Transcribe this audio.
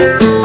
Música